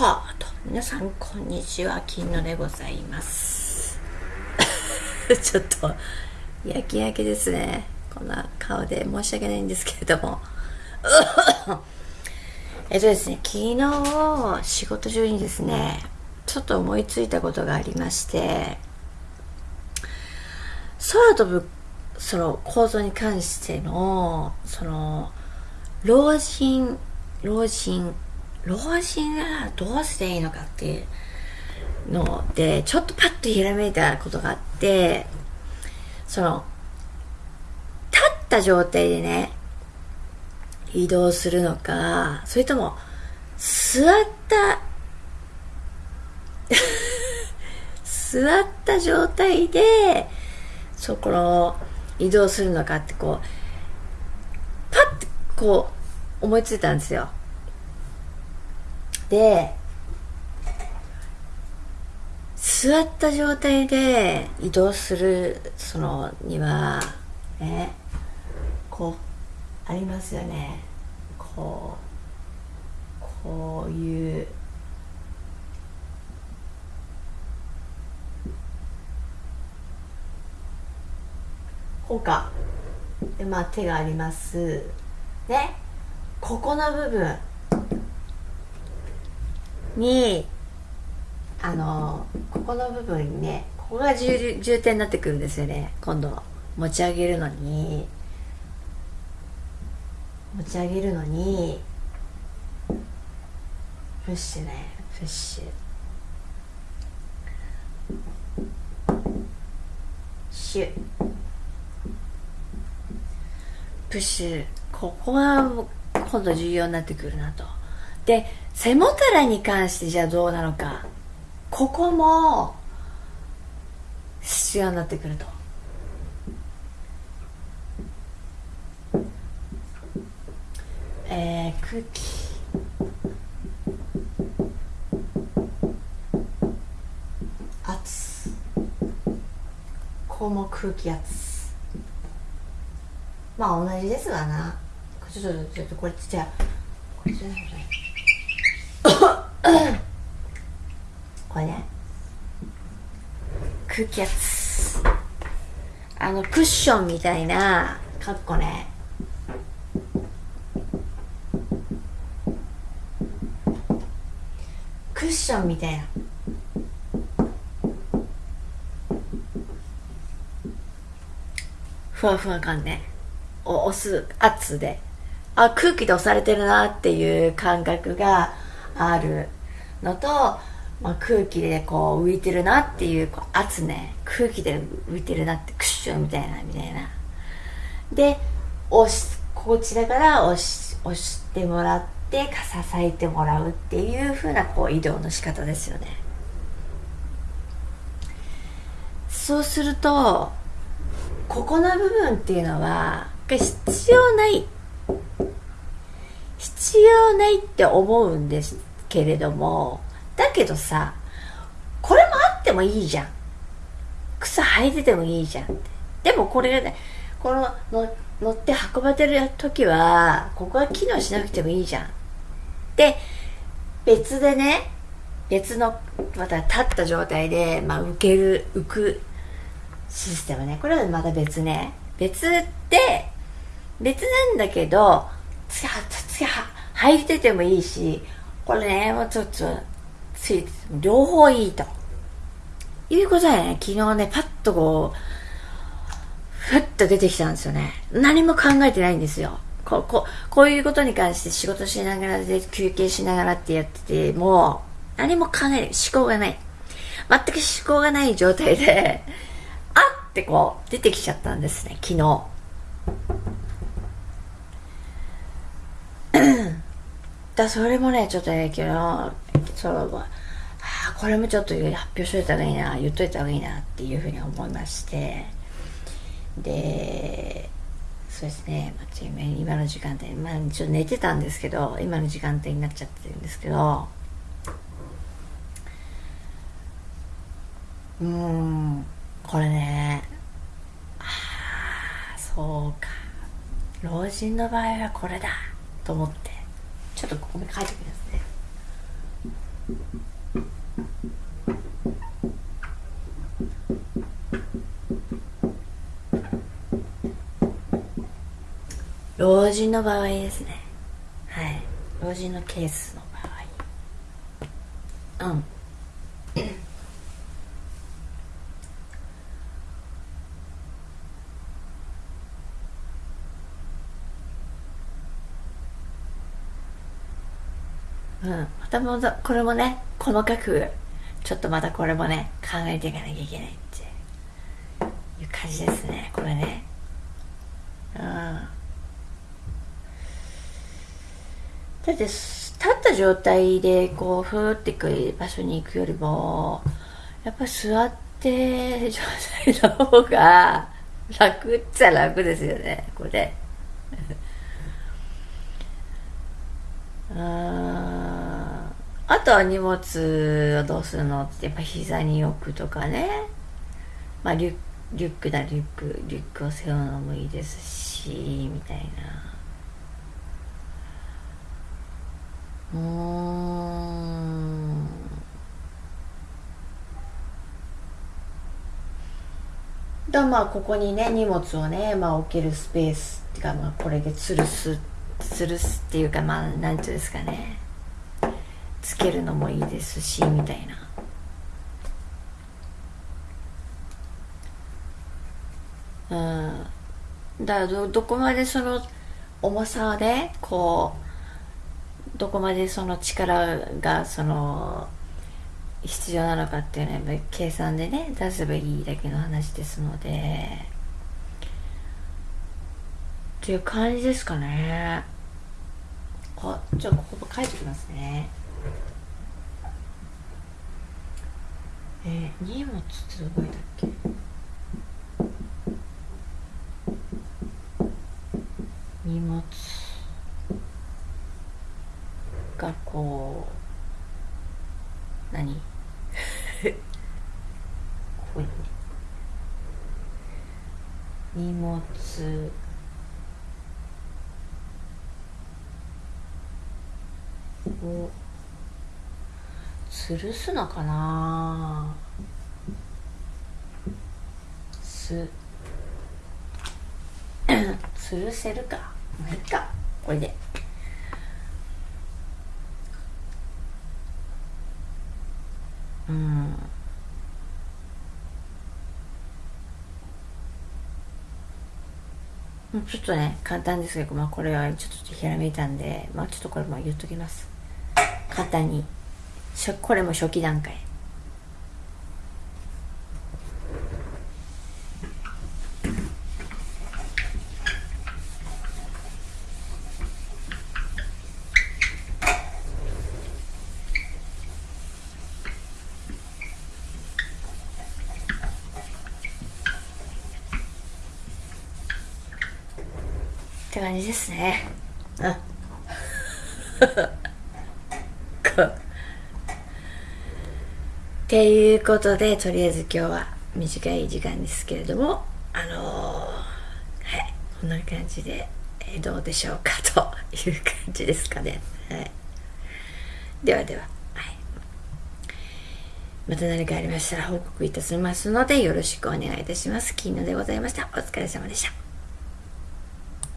はあと皆さんこんにちは。金野でございます。ちょっと焼き焼きですね。こんな顔で申し訳ないんですけれども。えっとですね昨日仕事中にですねちょっと思いついたことがありまして空飛ぶその構造に関してのその老人老人老人がどうしていいのかっていうのでちょっとパッとひらめいたことがあってその立った状態でね移動するのかそれとも座った 座った状態でそこの移動するのかってこうパッてこう思いついたんですよ。で座った状態で移動するそのにはねこうありますよね。こうこういうこうかでまあ手があります。ねここの部分。にあのここの部分にねここが重重点になってくるんですよね。今度持ち上げるのに。持ち上げるのにプッシュね。プッシュ。シュ。プッシュ。ここが今度重要になってくるなと。で背もたれに関してじゃあどうなのか。ここも必要になってくると。えー、空気圧。ここも空気圧。まあ同じですわな。ちょっとちょっとこれじゃあこれじゃないこれね空気圧あのクッションみたいなかっこね。クッションみたいな。ふわふわ感ね。お押す圧で。あ空気で押されてるなっていう感覚があるのと、まあ、空気でこう浮いてるなっていうこう圧ね。空気で浮いてるなってクッションみたいなみたいな。で押しこちらから押し押してもらって支えてもらうっていう風なこう移動の仕方ですよね。そうするとここの部分っていうのは必要ない。必要ないって思うんですけれどもだけどさこれもあってもいいじゃん。草履いててもいいじゃんでもこれがねこのの乗って運ばれてる時はここは機能しなくてもいいじゃん。で別でね別のまた立った状態で、まあ、浮ける浮くシステムね。これはまた別ね。別で別なんだけどつやつや履いててもいいしこれねもうちょっとつい両方いいと。いうことでね昨日ねパッとこうふっと出てきたんですよね。何も考えてないんですよ。こここういうことに関して仕事しながらで休憩しながらってやっててもう何も考えない。思考がない。全く思考がない状態であってこう出てきちゃったんですね昨日。だそれもねちょっとね昨日そのあこれもちょっと発表しといた方がいいな言っといた方がいいなっていうふうに思いまして。でそうですね、まあ、今の時間帯、まあ、ちょっと寝てたんですけど今の時間帯になっちゃってるんですけど。うんこれねああそうか。老人の場合はこれだと思って。ちょっとここに書いておきますね。老人の場合ですね。はい。老人のケースの場合。うん。うん、またもこれもね細かくちょっとまたこれもね考えていかなきゃいけないっていう感じですねこれね。うん。だって立った状態でこうふーってくる場所に行くよりもやっぱ座って状態の方が楽っちゃ楽ですよねこれ。ああとは荷物をどうするのってやっぱ膝に置くとかね。まあリュリュックだリュックリュックを背負うのもいいですしみたいな。うん。だまあここにね荷物をね、まあ、置けるスペースっていうか、まあ、これで吊るす吊るすっていうかまあなんていうんですかね。つけるのもいいですしみたいな。うん。だどどこまでその重さでこうどこまでその力がその必要なのかっていうのはやっぱり計算でね出せばいいだけの話ですので。っていう感じですかね。あじゃあここ書いてきますね。え、荷物ってどこいたっけ？荷物がこう何？ここに。荷物。を吊るすのかな？す。吊るせるか？まあいいか。これで。うん。ちょっとね簡単ですけど、まあ、これはちょっとひらめいたんで、まあ、ちょっとこれも言っときます。簡単にこれも初期段階。って感じですね。うん。っていうことで、とりあえず今日は短い時間ですけれども、あのー、はい、こんな感じで、えー、どうでしょうかという感じですかね。はい。ではでは、はい。また何かありましたら報告いたしますので、よろしくお願いいたします。金野でございました。お疲れ様でした。